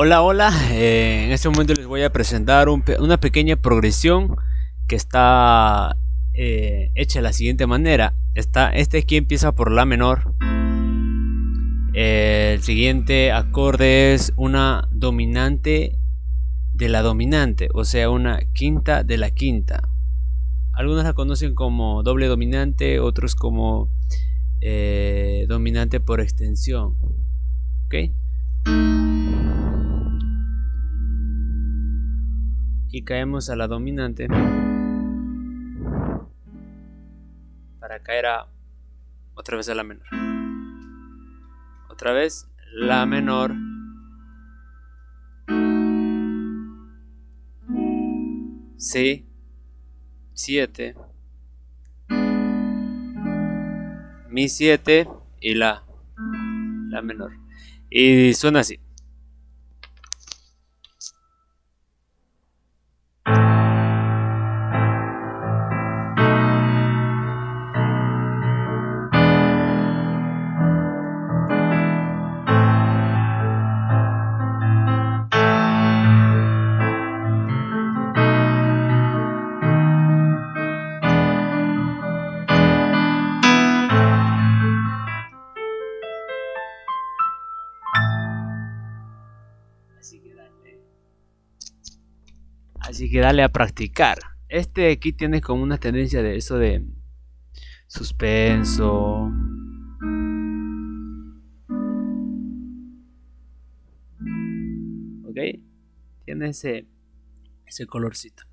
Hola, hola. Eh, en este momento les voy a presentar una pequeña progresión que está eh, hecha de la siguiente manera. Está, este aquí empieza por la menor. el siguiente acorde es una dominante de la dominante, o sea, una quinta de la quinta. Algunos la conocen como doble dominante, otros como eh, dominante por extensión. ¿Ok? Y caemos a la dominante para caer a otra vez a la menor. Otra vez la menor. Si 7 mi 7 y la la menor. Y suena así Así que dale a practicar. Este aquí tiene como una tendencia de eso de suspenso. ¿Ok? Tiene ese, ese colorcito.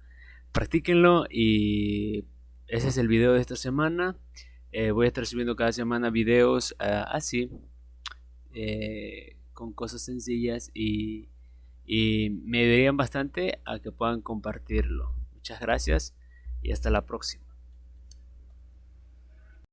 Practíquenlo y ese es el video de esta semana. Eh, voy a estar subiendo cada semana videos ah, así. Eh, con cosas sencillas y y me ayudarían bastante a que puedan compartirlo. Muchas gracias y hasta la próxima.